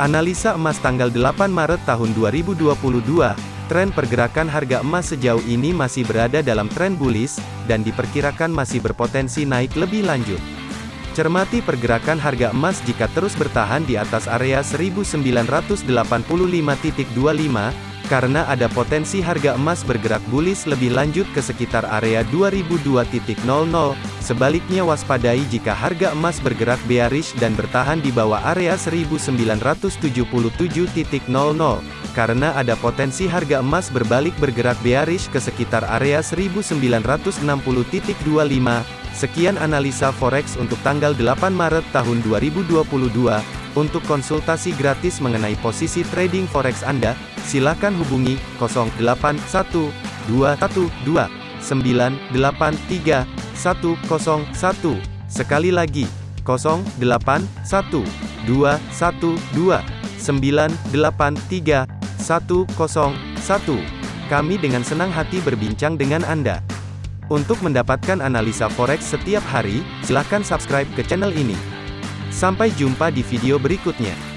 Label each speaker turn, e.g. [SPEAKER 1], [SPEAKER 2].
[SPEAKER 1] Analisa emas tanggal 8 Maret tahun 2022, tren pergerakan harga emas sejauh ini masih berada dalam tren bullish, dan diperkirakan masih berpotensi naik lebih lanjut. Cermati pergerakan harga emas jika terus bertahan di atas area 1985.25, karena ada potensi harga emas bergerak bullish lebih lanjut ke sekitar area 2002.00. Sebaliknya waspadai jika harga emas bergerak bearish dan bertahan di bawah area 1977.00, karena ada potensi harga emas berbalik bergerak bearish ke sekitar area 1960.25. Sekian analisa forex untuk tanggal 8 Maret tahun 2022. Untuk konsultasi gratis mengenai posisi trading forex Anda, silakan hubungi 081212983101. Sekali lagi, 081212983101. Kami dengan senang hati berbincang dengan Anda. Untuk mendapatkan analisa forex setiap hari, silakan subscribe ke channel ini. Sampai jumpa di video berikutnya.